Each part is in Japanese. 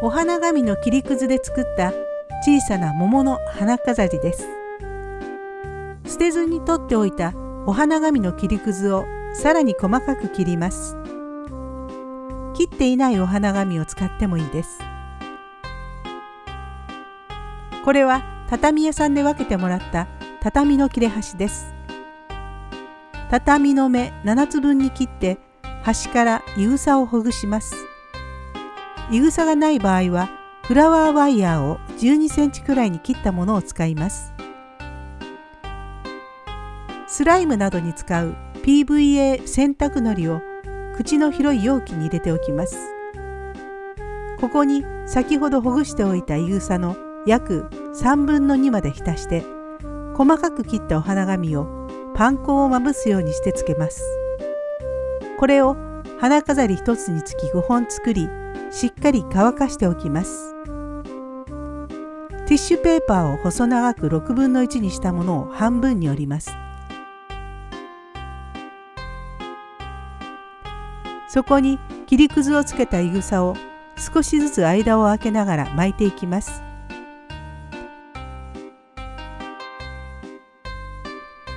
お花紙の切りくずで作った小さな桃の花飾りです。捨てずに取っておいたお花紙の切りくずをさらに細かく切ります。切っていないお花紙を使ってもいいです。これは畳屋さんで分けてもらった畳の切れ端です。畳の目7つ分に切って端からいぐさをほぐします。いぐさがない場合はフラワーワイヤーを12センチくらいに切ったものを使います。スライムなどに使う PVA 洗濯のりを口の広い容器に入れておきます。ここに先ほどほぐしておいたいぐさの約3分の2まで浸して細かく切ったお花紙をパン粉をまぶすようにしてつけます。これを花飾り1つにつき5本作りしっかり乾かしておきます。ティッシュペーパーを細長く6分の1にしたものを半分に折ります。そこに切りくずをつけたいぐさを少しずつ間を空けながら巻いていきます。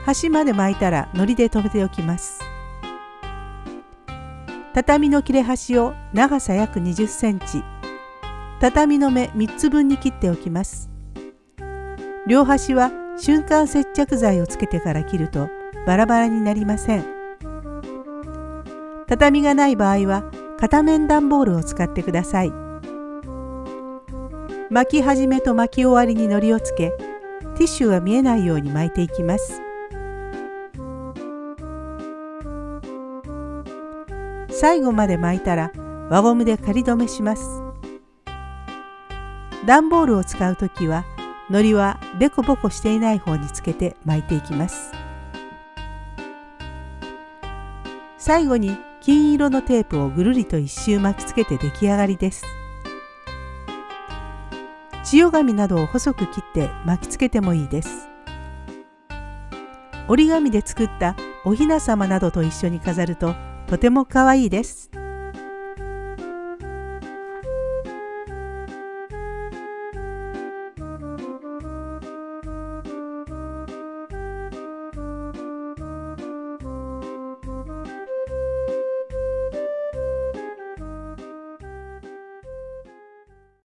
端まで巻いたら糊で留めておきます。畳の切れ端を長さ約20センチ。畳の目3つ分に切っておきます。両端は瞬間接着剤をつけてから切るとバラバラになりません。畳がない場合は片面段ボールを使ってください。巻き始めと巻き終わりに糊をつけティッシュが見えないように巻いていきます。最後まで巻いたら輪ゴムで仮止めします。段ボールを使う時は糊はデコボコしていない方につけて巻いていきます。最後に金色のテープをぐるりと一周巻きつけて出来上がりです。千代紙などを細く切って巻きつけてもいいです。折り紙で作ったお雛様などと一緒に飾るととても可愛いです。